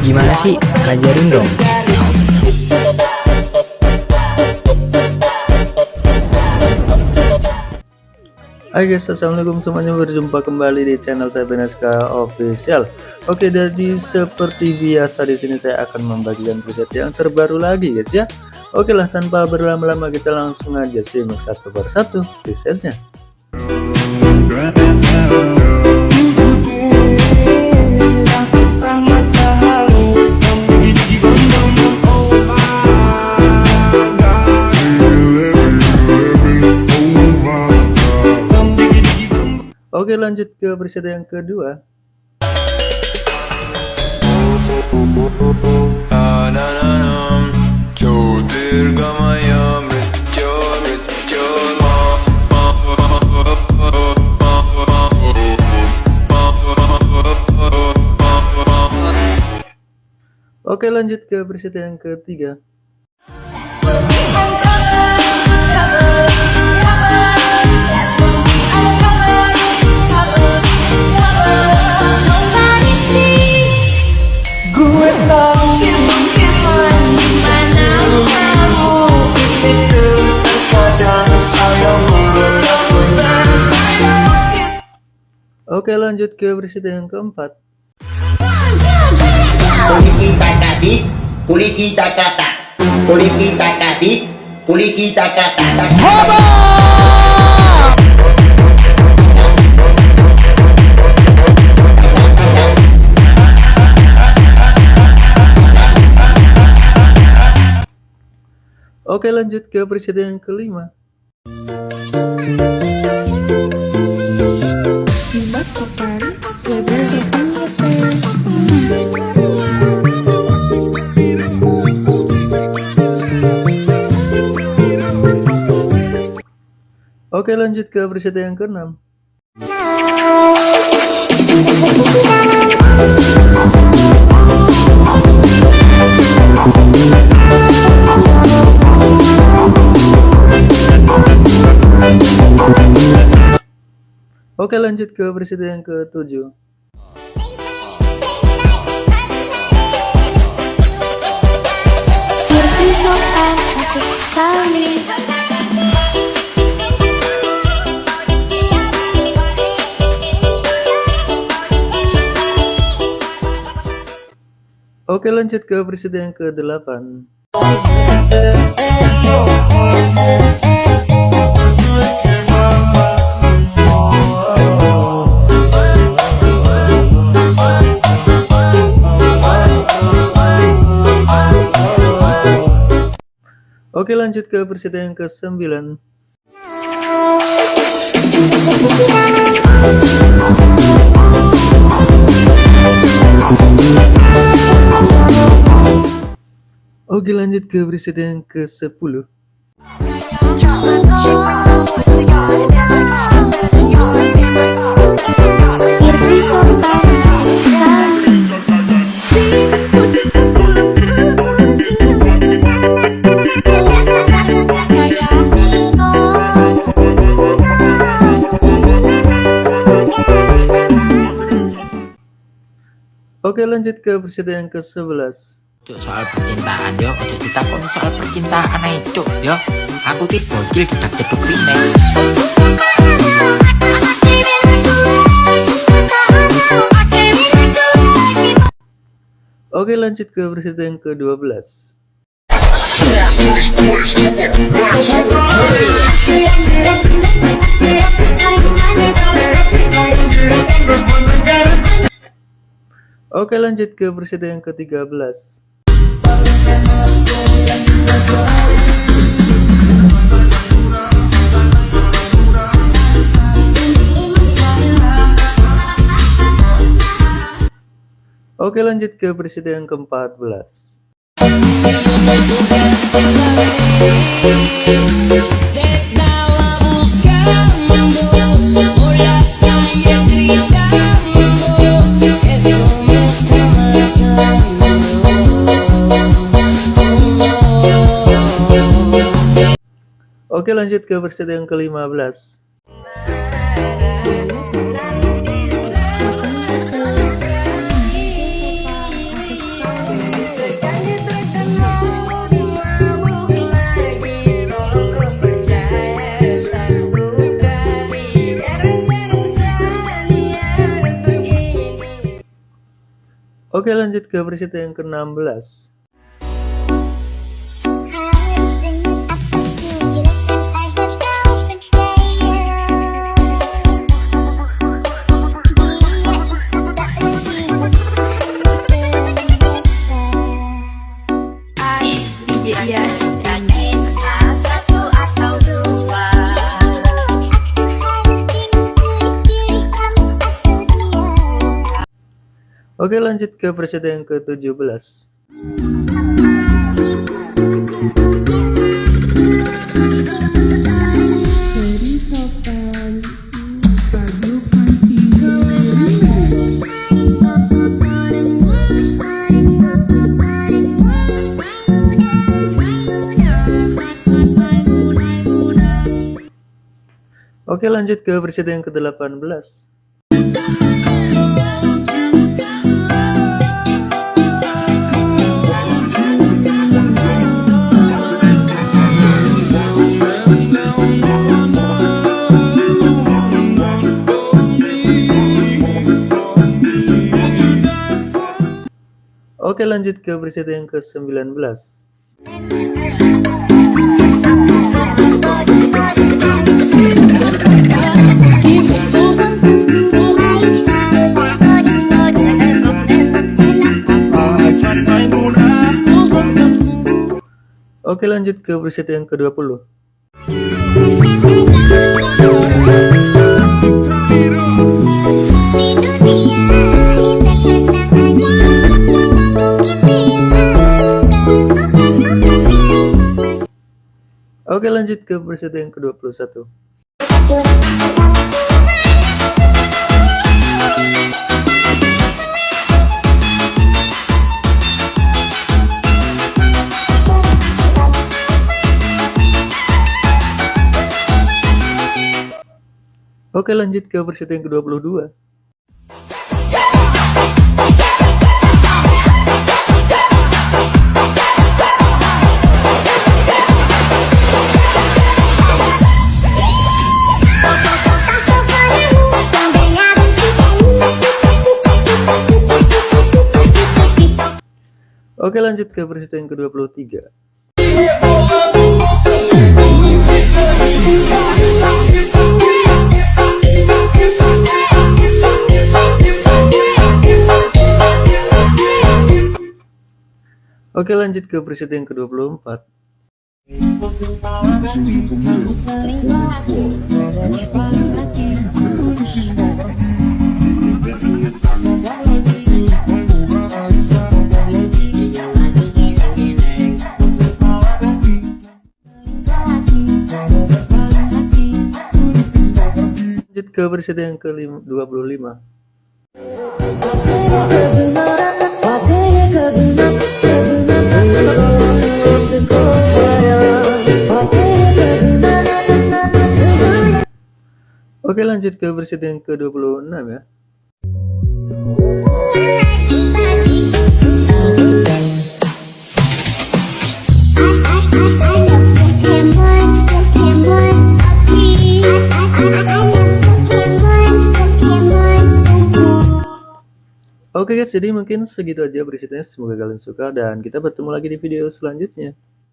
Gimana sih? Ajarin dong. Hai guys, assalamualaikum semuanya berjumpa kembali di channel saya Beneska Official. Oke, jadi seperti biasa di sini saya akan membagikan preset yang terbaru lagi guys ya. Oke lah, tanpa berlama-lama kita langsung aja simak satu persatu presetnya. Oke lanjut ke presiden yang kedua. Oke lanjut ke presiden yang ketiga Oke lanjut ke presiden yang keempat. Kuli kita tadi, kuli kita kata, kuli kita tadi, kuli Oke lanjut ke presiden yang kelima. Oke lanjut ke presiden yang keenam Oke lanjut ke presiden yang ketujuh. Oke lanjut ke presiden yang ke-8 Oke lanjut ke presiden yang ke-9. Oke lanjut ke presiden yang ke-10 Oke lanjut ke presiden yang ke-11 Cuk soal percintaan yo, ojo kita kon soal percintaan ae cuk yo. Aku ki bocil cedak ceduk rine. Oke lanjut ke presiden yang ke-12 Oke lanjut ke presiden yang ke-13 Oke lanjut ke presiden yang ke-14 Oke lanjut ke verse yang ke-15 Oke lanjut ke preset yang ke-16 Oke lanjut ke preset yang ke-17 Oke lanjut ke preset yang ke-18 Oke lanjut ke preset yang ke-19 Oke lanjut ke preset yang ke-20 Oke lanjut ke preset yang ke-21 Oke lanjut ke preset yang ke-22 Oke lanjut ke preset yang ke-23 Oke lanjut ke preset yang ke-24 Lanjut ke preset yang ke-25 Oke lanjut ke preset yang ke-26 ya Oke guys, jadi mungkin segitu aja berisitnya. Semoga kalian suka dan kita bertemu lagi di video selanjutnya.